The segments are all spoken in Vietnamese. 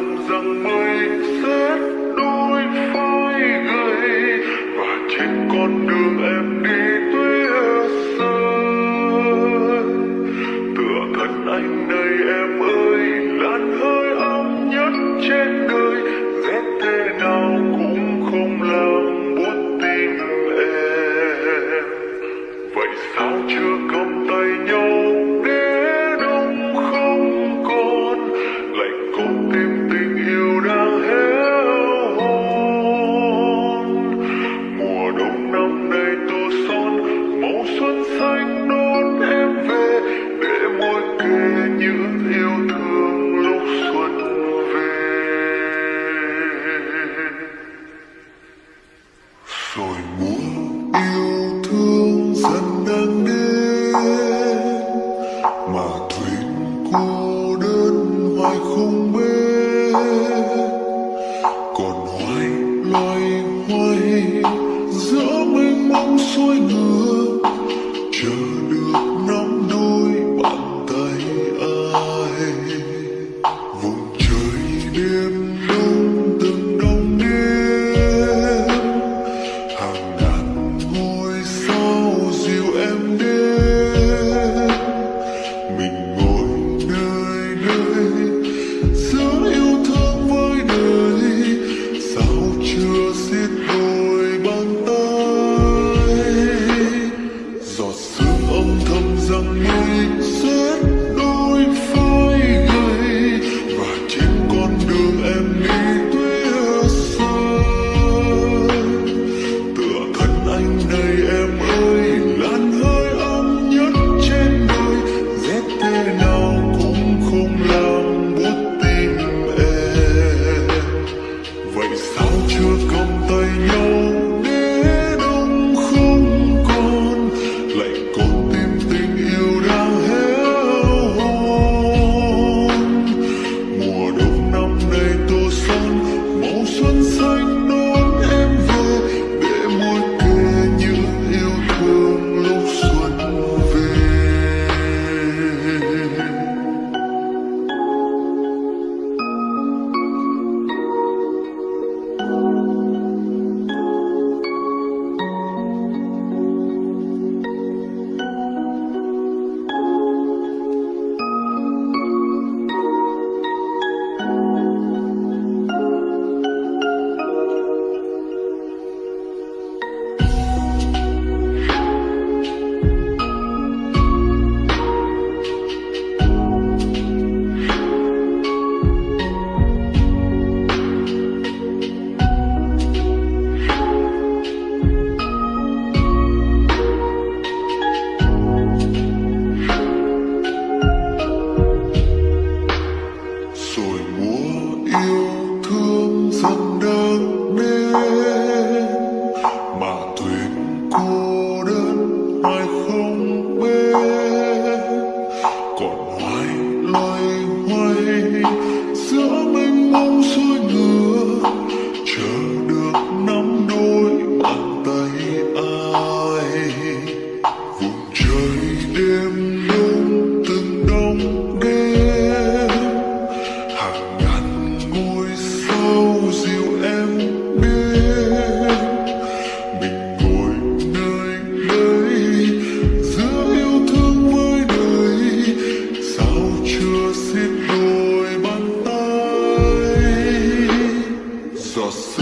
ngập rằng mây sẽ đôi vai gầy. Và trên con đường em joy grew. thương rằng đang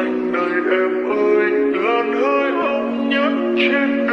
anh đời em ơi là nơi ông nhất trên đời